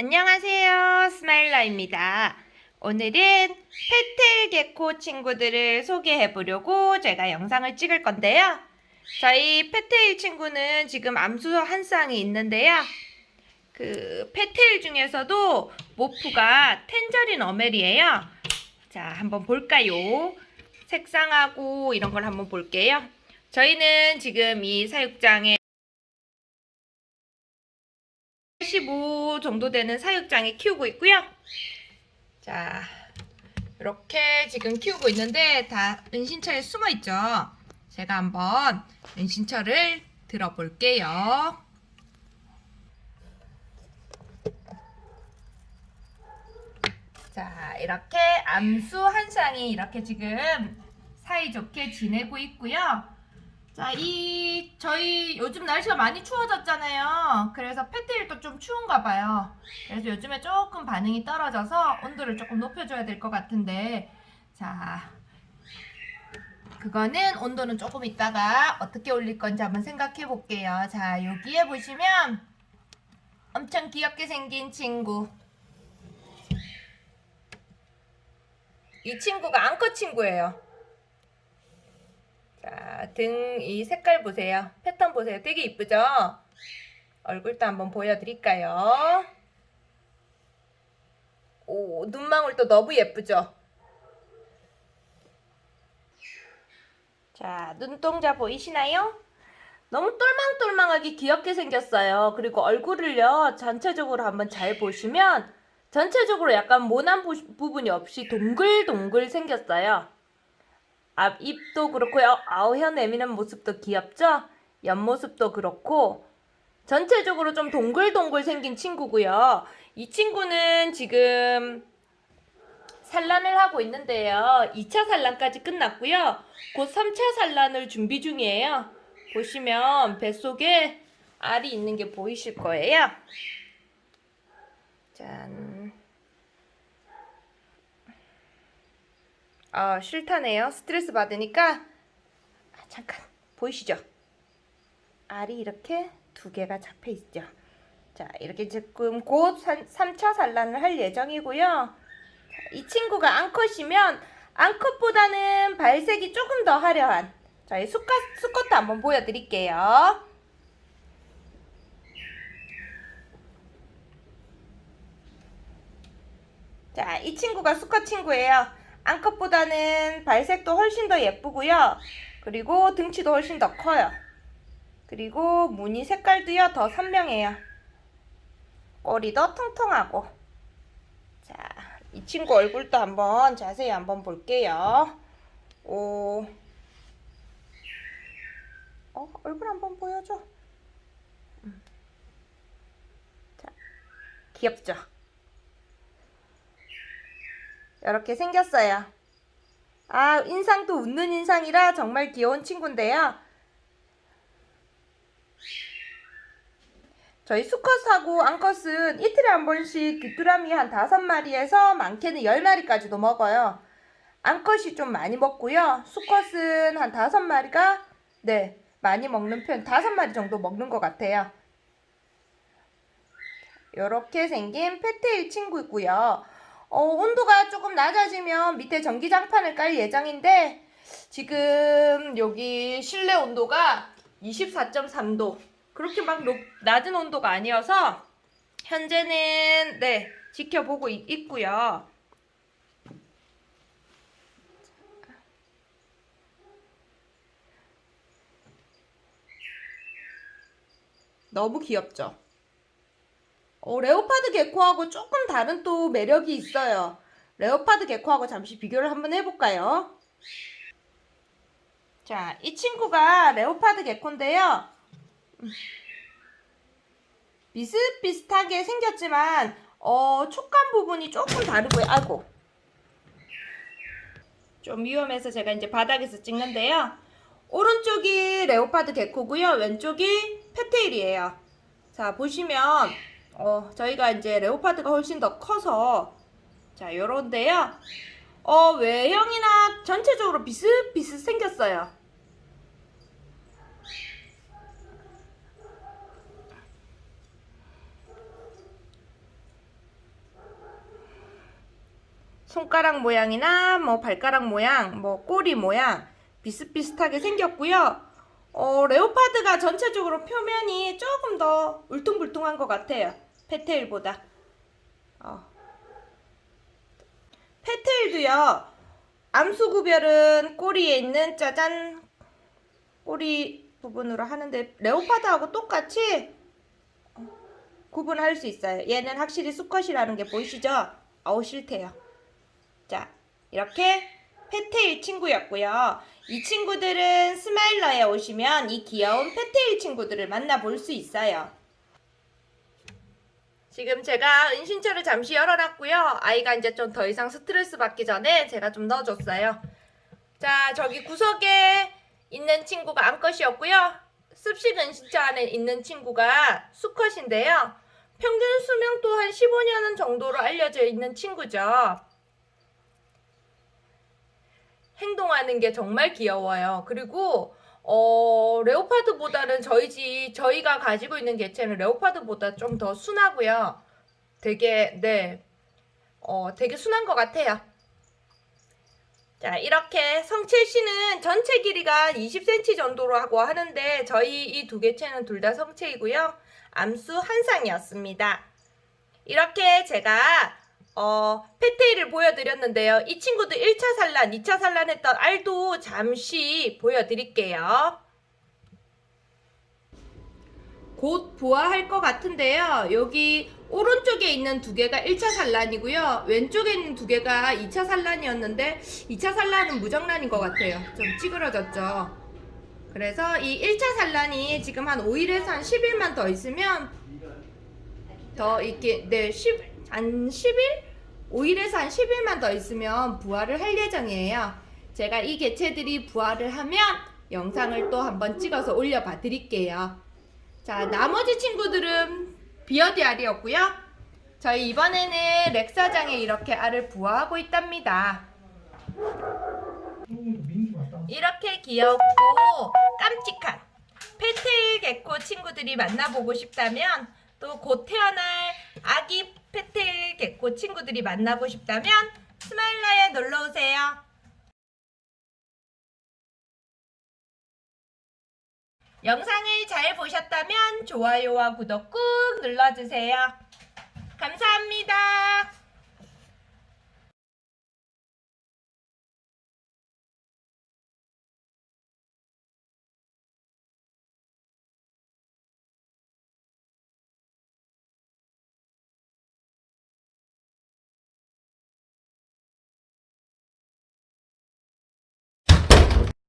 안녕하세요. 스마일러입니다. 오늘은 fat-tail gecko 친구들을 소개해 보려고 제가 영상을 찍을 건데요. 저희 fat-tail 친구는 지금 암수 한 쌍이 있는데요. 그 fat-tail 중에서도 morph가 tangerine amel이에요. 자, 한번 볼까요? 색상하고 이런 걸 한번 볼게요. 저희는 지금 이 사육장에 정도 되는 사육장에 키우고 있고요. 자, 이렇게 지금 키우고 있는데 다 은신처에 숨어 있죠. 제가 한번 은신처를 들어볼게요. 자, 이렇게 암수 한 쌍이 이렇게 지금 사이좋게 지내고 있고요. 자, 이 저희 요즘 날씨가 많이 추워졌잖아요. 그래서 페트일도 좀 추운가 봐요. 그래서 요즘에 조금 반응이 떨어져서 온도를 조금 높여줘야 될 것 같은데 자, 그거는 온도는 조금 있다가 어떻게 올릴 건지 한번 생각해 볼게요. 자, 여기에 보시면 엄청 귀엽게 생긴 친구. 이 친구가 앙컷 친구예요. 자, 등 이 색깔 보세요. 패턴 보세요. 되게 이쁘죠? 얼굴도 한번 보여드릴까요? 오, 눈망울도 너무 예쁘죠? 자, 눈동자 보이시나요? 너무 똘망똘망하게 귀엽게 생겼어요. 그리고 얼굴을요, 전체적으로 한번 잘 보시면 전체적으로 약간 모난 부분이 없이 동글동글 생겼어요. 앞 입도 그렇고요. 아우혀 내미는 모습도 귀엽죠? 옆모습도 그렇고 전체적으로 좀 동글동글 생긴 친구고요. 이 친구는 지금 산란을 하고 있는데요. 2차 산란까지 끝났고요. 곧 3차 산란을 준비 중이에요. 보시면 뱃속에 알이 있는 게 보이실 거예요. 짠. 아, 싫다네요. 스트레스 받으니까 아, 잠깐 보이시죠? 알이 이렇게 두 개가 잡혀 있죠. 자, 이렇게 지금 곧 3차 산란을 할 예정이고요. 이 친구가 앙컷이면 앙컷보다는 발색이 조금 더 화려한 저희 수컷, 수컷도 한번 보여드릴게요. 자, 이 친구가 수컷 친구예요. 앙컷보다는 발색도 훨씬 더 예쁘고요. 그리고 등치도 훨씬 더 커요. 그리고 무늬 색깔도요 더 선명해요. 꼬리도 통통하고 자, 이 친구 얼굴도 한번 자세히 한번 볼게요. 오, 어, 얼굴 한번 보여줘. 음. 자, 귀엽죠? 이렇게 생겼어요. 아, 인상도 웃는 인상이라 정말 귀여운 친구인데요. 저희 수컷하고 앙컷은 이틀에 한 번씩 귀뚜라미 한 다섯 마리에서 많게는 열 마리까지도 먹어요. 앙컷이 좀 많이 먹고요. 수컷은 한 다섯 마리가 네 많이 먹는 편 다섯 마리 정도 먹는 것 같아요. 이렇게 생긴 페테일 친구고요. 어, 온도가 조금 낮아지면 밑에 전기장판을 깔 예정인데 지금 여기 실내 온도가 24.3도 그렇게 막 높, 낮은 온도가 아니어서 현재는 네 지켜보고 있, 있고요. 너무 귀엽죠? 어, 레오파드 개코하고 조금 다른 또 매력이 있어요. 레오파드 개코하고 잠시 비교를 한번 해볼까요? 자, 이 친구가 레오파드 개코인데요. 비슷비슷하게 생겼지만 어, 촉감 부분이 조금 다르고요. 아이고. 좀 위험해서 제가 이제 바닥에서 찍는데요. 오른쪽이 레오파드 개코고요. 왼쪽이 페테일이에요. 자, 보시면 어, 저희가 이제 레오파드가 훨씬 더 커서 자, 요런데요. 어, 외형이나 전체적으로 비슷비슷 생겼어요. 손가락 모양이나 뭐 발가락 모양, 뭐 꼬리 모양 비슷비슷하게 생겼고요. 어, 레오파드가 전체적으로 표면이 조금 더 울퉁불퉁한 것 같아요. 페테일보다. 어. 페테일도요. 암수 구별은 꼬리에 있는 짜잔 꼬리 부분으로 하는데 레오파드하고 똑같이 어, 구분할 수 있어요. 얘는 확실히 수컷이라는 게 보이시죠? 어우 싫대요. 자 이렇게 fat-tail 친구였고요. 이 친구들은 스마일러에 오시면 이 귀여운 fat-tail 친구들을 만나볼 수 있어요. 지금 제가 은신처를 잠시 열어놨고요. 아이가 이제 좀 더 이상 스트레스 받기 전에 제가 좀 넣어줬어요. 자, 저기 구석에 있는 친구가 암컷이었고요. 습식 은신처 안에 있는 친구가 수컷인데요. 평균 수명 또한 15년 정도로 알려져 있는 친구죠. 행동하는 게 정말 귀여워요. 그리고 어, 레오파드보다는 저희 집 저희가 가지고 있는 개체는 레오파드보다 좀 더 순하고요. 되게 네. 어, 되게 순한 것 같아요. 자, 이렇게 성칠 씨는 전체 길이가 20cm 정도라고 하는데 저희 이 두 개체는 둘 다 성체이고요. 암수 한 쌍이었습니다. 이렇게 제가 어, 페테이를 보여드렸는데요. 이 친구도 1차 산란, 2차 산란했던 알도 잠시 보여드릴게요. 곧 부화할 것 같은데요. 여기 오른쪽에 있는 두 개가 1차 산란이고요. 왼쪽에 있는 두 개가 2차 산란이었는데 2차 산란은 무정란인 것 같아요. 좀 찌그러졌죠. 그래서 이 1차 산란이 지금 한 5일에서 한 10일만 더 있으면 더 이렇게 네, 10, 한 10일? 5일에서 한 10일만 더 있으면 부화를 할 예정이에요. 제가 이 개체들이 부화를 하면 영상을 또 한번 찍어서 올려봐 드릴게요. 자, 나머지 친구들은 비어디 알이었고요. 저희 이번에는 렉사장에 이렇게 알을 부화하고 있답니다. 이렇게 귀엽고 깜찍한 페테일 개코 친구들이 만나보고 싶다면 또 곧 태어날 아기 펜테일 개코 친구들이 만나고 싶다면 스마일러에 놀러오세요. 영상을 잘 보셨다면 좋아요와 구독 꾹 눌러주세요. 감사합니다.